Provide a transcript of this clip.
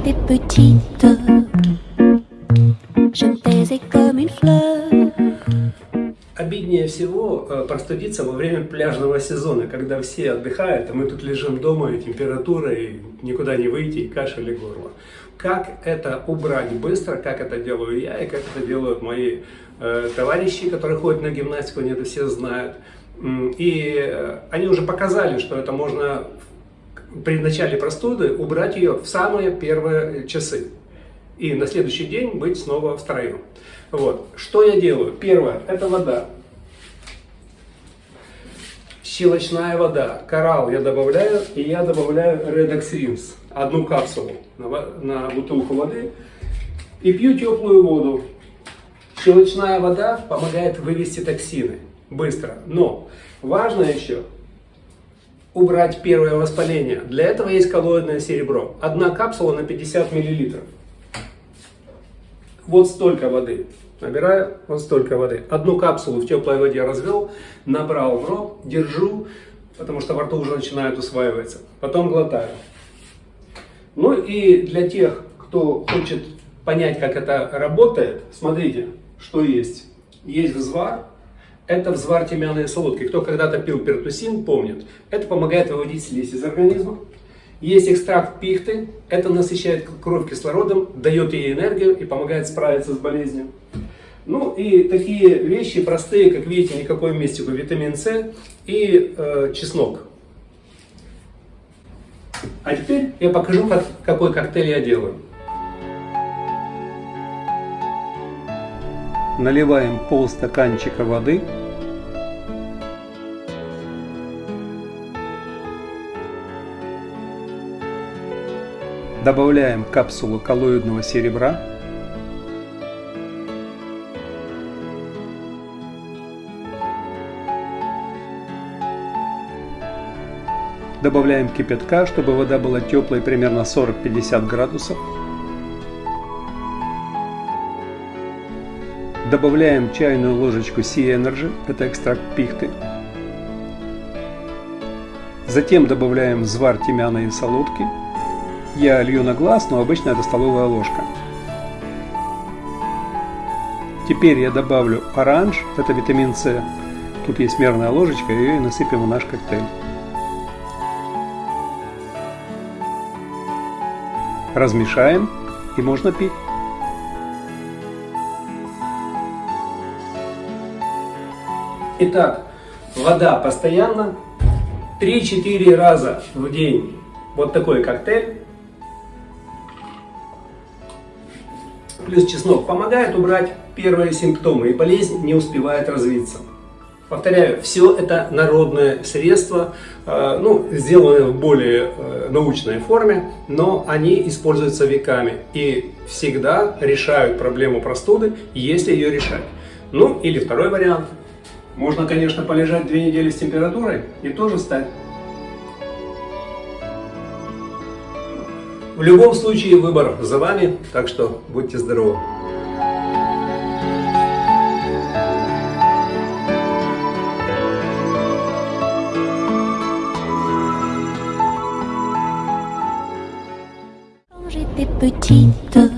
j'étais petite, je me taisais comme une fleur. Обиднее всего э, простудиться во время пляжного сезона, когда все отдыхают, а мы тут лежим дома, и температура, и никуда не выйти, и кашель, и горло. Как это убрать быстро, как это делаю я, и как это делают мои э, товарищи, которые ходят на гимнастику, они это все знают. И э, они уже показали, что это можно при начале простуды убрать ее в самые первые часы. И на следующий день быть снова в строю. Вот. Что я делаю? Первое, это вода. Щелочная вода. Коралл я добавляю, и я добавляю Redox Rinse. Одну капсулу на, на бутылку воды. И пью теплую воду. Щелочная вода помогает вывести токсины быстро. Но важно еще убрать первое воспаление. Для этого есть коллоидное серебро. Одна капсула на 50 миллилитров. Вот столько воды. Набираю вот столько воды. Одну капсулу в теплой воде развел, набрал в рот, держу, потому что во рту уже начинает усваиваться. Потом глотаю. Ну и для тех, кто хочет понять, как это работает, смотрите, что есть. Есть взвар, это взвар тимьяной солодки. Кто когда-то пил пертусин, помнит. Это помогает выводить слизь из организма. Есть экстракт пихты, это насыщает кровь кислородом, дает ей энергию и помогает справиться с болезнью. Ну и такие вещи простые, как видите, никакой мистику, витамин С и э, чеснок. А теперь я покажу, как, какой коктейль я делаю. Наливаем полстаканчика воды. Добавляем капсулу коллоидного серебра. Добавляем кипятка, чтобы вода была теплой, примерно 40-50 градусов. Добавляем чайную ложечку Sea Energy, это экстракт пихты. Затем добавляем взвар тимьяна и солодки. Я лью на глаз, но обычно это столовая ложка. Теперь я добавлю оранж, это витамин С. Тут есть мерная ложечка, ее и насыпем в наш коктейль. Размешаем и можно пить. Итак, вода постоянно 3-4 раза в день. Вот такой коктейль. Плюс чеснок помогает убрать первые симптомы, и болезнь не успевает развиться. Повторяю, все это народное средство, э, ну, сделанное в более э, научной форме, но они используются веками и всегда решают проблему простуды, если ее решать. Ну, или второй вариант. Можно, конечно, полежать две недели с температурой и тоже стать. В любом случае выбор за вами, так что будьте здоровы. Petite,